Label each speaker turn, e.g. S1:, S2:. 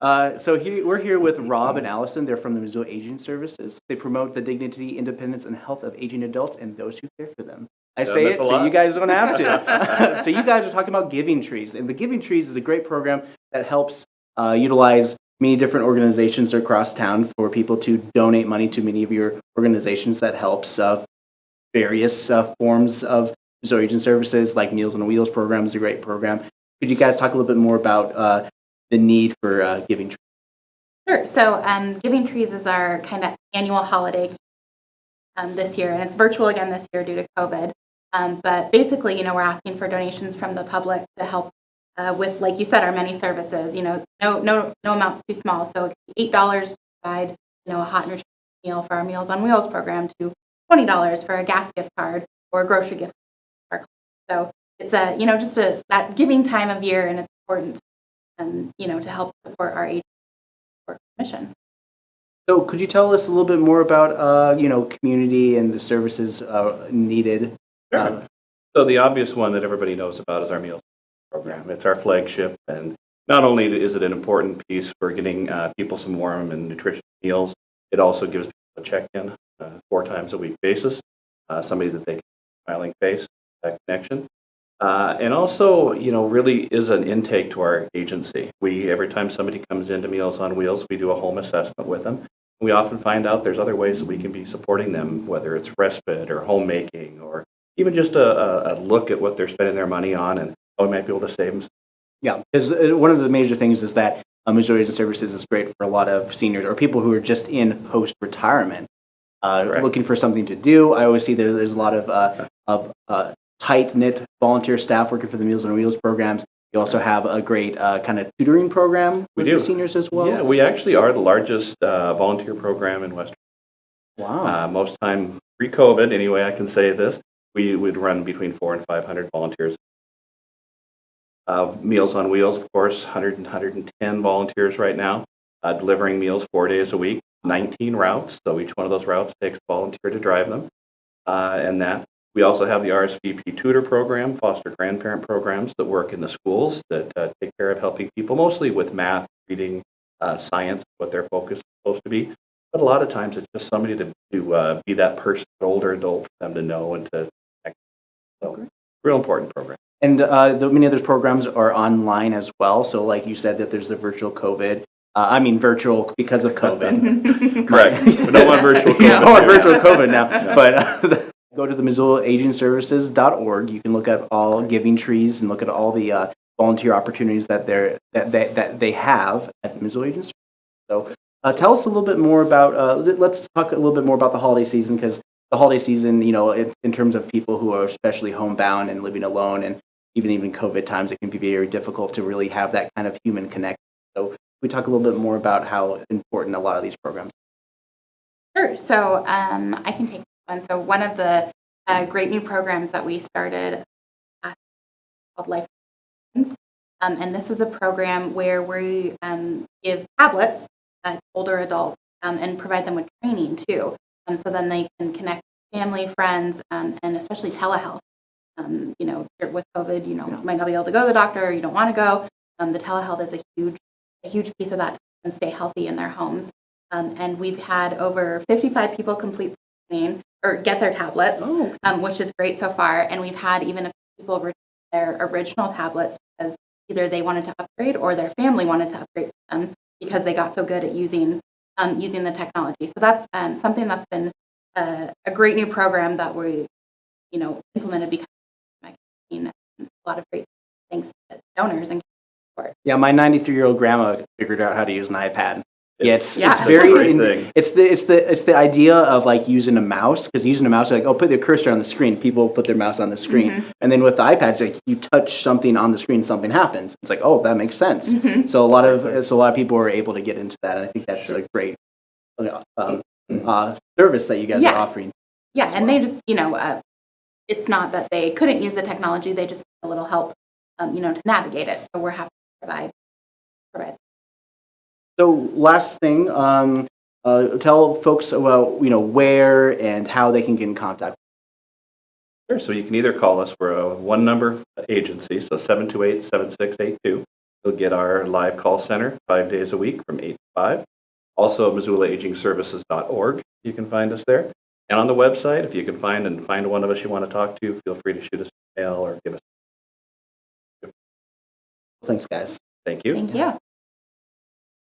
S1: Uh, so here, we're here with Rob and Allison. They're from the Missoula Aging Services. They promote the dignity, independence, and health of aging adults and those who care for them. I say it so
S2: lot.
S1: you guys don't have to. so you guys are talking about Giving Trees, and the Giving Trees is a great program that helps uh, utilize many different organizations across town for people to donate money to many of your organizations that helps uh, various uh, forms of Missoula Aging Services, like Meals on Wheels program is a great program. Could you guys talk a little bit more about uh, the need for uh, Giving Trees?
S3: Sure. So um, Giving Trees is our kind of annual holiday um, this year, and it's virtual again this year due to COVID. Um, but basically, you know, we're asking for donations from the public to help uh, with, like you said, our many services. You know, no no no amount's too small. So it be eight dollars to provide, you know, a hot nutritious meal for our Meals on Wheels program to twenty dollars for a gas gift card or a grocery gift card. So it's a you know just a that giving time of year, and it's important, um, you know, to help support our age work mission.
S1: So could you tell us a little bit more about, uh, you know, community and the services uh, needed?
S2: Sure. So the obvious one that everybody knows about is our meals program. It's our flagship, and not only is it an important piece for getting uh, people some warm and nutritious meals, it also gives people a check-in uh, four times a week basis, uh, somebody that they can smiling face, that connection. Uh, and also, you know, really is an intake to our agency. We, every time somebody comes into Meals on Wheels, we do a home assessment with them. We often find out there's other ways that we can be supporting them, whether it's respite or homemaking or even just a, a, a look at what they're spending their money on and how we might be able to save them.
S1: Yeah, because one of the major things is that uh, Missoula Aging Services is great for a lot of seniors or people who are just in post-retirement, uh, looking for something to do. I always see there, there's a lot of, uh, of uh, tight-knit volunteer staff working for the Meals on Wheels programs. You also have a great uh, kind of tutoring program
S2: We
S1: with
S2: do.
S1: seniors as well.
S2: yeah, we actually are the largest uh, volunteer program in Western.
S1: Wow.
S2: Uh, most time pre-COVID, anyway, I can say this, we would run between four and 500 volunteers. Uh, Meals on Wheels, of course, 100 and 110 volunteers right now, uh, delivering meals four days a week, 19 routes. So each one of those routes takes a volunteer to drive them. Uh, and that we also have the RSVP tutor program, foster grandparent programs that work in the schools that uh, take care of helping people mostly with math, reading, uh, science, what their focus is supposed to be. But a lot of times it's just somebody to, to uh, be that person, older adult for them to know and to connect. So, real important program.
S1: And uh, the, many of those programs are online as well. So, like you said, that there's a virtual COVID. Uh, I mean, virtual because of COVID.
S2: Correct. We don't want virtual
S1: We don't want
S2: COVID
S1: virtual COVID now. But uh, go to the Missoula Aging Services.org. You can look at all giving trees and look at all the uh, volunteer opportunities that they're that, that, that they have at Missoula Aging Services. So, uh, tell us a little bit more about. Uh, let- let's talk a little bit more about the holiday season because the holiday season, you know, in, in terms of people who are especially homebound and living alone, and even even COVID times, it can be very difficult to really have that kind of human connection. So, we talk a little bit more about how important a lot of these programs.
S3: Sure. So um, I can take one. So one of the uh, great new programs that we started uh, called Life, um, and this is a program where we um, give tablets uh, to older adults um, and provide them with training too, um, so then they can connect with family, friends, um, and especially telehealth. Um, you know, with COVID, you know, you might not be able to go to the doctor, or you don't want to go. Um, the telehealth is a huge, a huge piece of that to help them stay healthy in their homes. Um, and we've had over 55 people complete the training or get their tablets,
S1: Oh,
S3: um, which is great so far. And we've had even a few people return their original tablets because either they wanted to upgrade or their family wanted to upgrade them because they got so good at using um, using the technology. So that's um, something that's been uh, a great new program that we, you know, implemented because of COVID-19. a lot of great thanks to donors and support.
S1: Yeah, my 93 year old grandma figured out how to use an iPad. Yeah, it's,
S3: Yeah.
S1: it's very. in- it's the it's the it's the idea of like using a mouse because using a mouse, like oh, put the cursor on the screen. People put their mouse on the screen,
S3: Mm-hmm.
S1: and then with the iPad, it's like you touch something on the screen, something happens. It's like oh, that makes sense.
S3: Mm-hmm.
S1: So a lot of so a lot of people are able to get into that, and I think that's a great um, uh, service that you guys
S3: Yeah.
S1: are offering.
S3: Yeah,
S1: as
S3: and
S1: well.
S3: they just, you know, uh, it's not that they couldn't use the technology, they just need a little help, um, you know, to navigate it. So we're happy to provide, provide.
S1: So last thing, um, uh, tell folks about you know where and how they can get in contact.
S2: Sure. So you can either call us. We're a one number agency, so 728 7682. You'll get our live call center five days a week from 8 to 5. Also, MissoulaAgingServices.org, you can find us there. And on the website, if you can find and find one of us you want to talk to, feel free to shoot us an email or give us.
S1: Thanks, guys.
S2: Thank you.
S3: Thank you.